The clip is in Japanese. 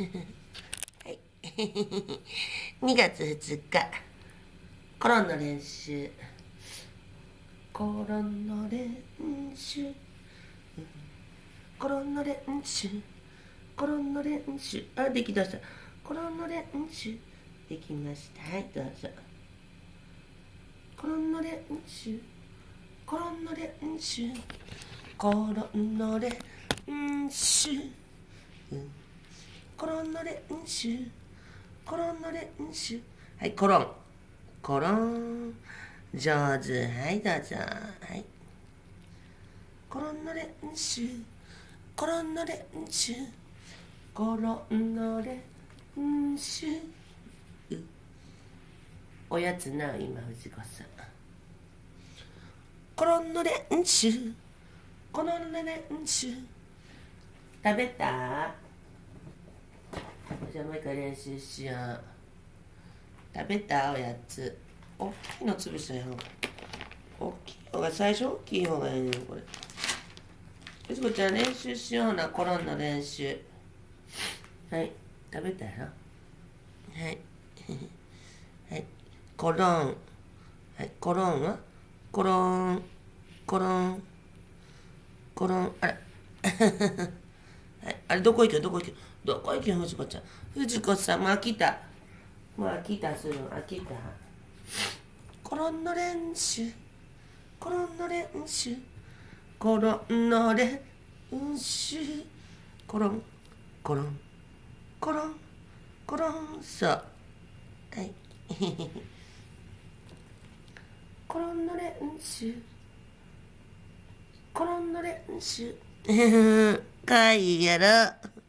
はい。2月2日、コロンの練習。コロンの練習。コロンの練習。コロンの練習。あ、できました。コロンの練習。できました。はい、どうぞ。コロンの練習。コロンの練習。コロンの練習。うんコロンの練習。コロンの練習。はいコロン。コロン。上手。はいどうぞ。はい。コロンの練習。コロンの練習。コロンの練習。おやつな今藤子さん。コロンの練習。コロンの練習。食べた？じゃあもう一回練習しよう食べたおやつ。大きいの潰したやん大きい方が最初大きい方がいいねこれ。よしこちゃん練習しようなコロンの練習。はい。食べたよ。はい。はい。コロン。はい。コロンは？コロン。コロン。コロン。あれ。はい、あれどこ行くどこ行く？どこ行く藤子ちゃん。藤子さんもう飽きた。もう飽きたする飽きた？コロンの練習。コロンの練習。コロンの練習。コロンコロン。コロンコロン。そう。はい。コロンの練習。コロンの練習。かいやろ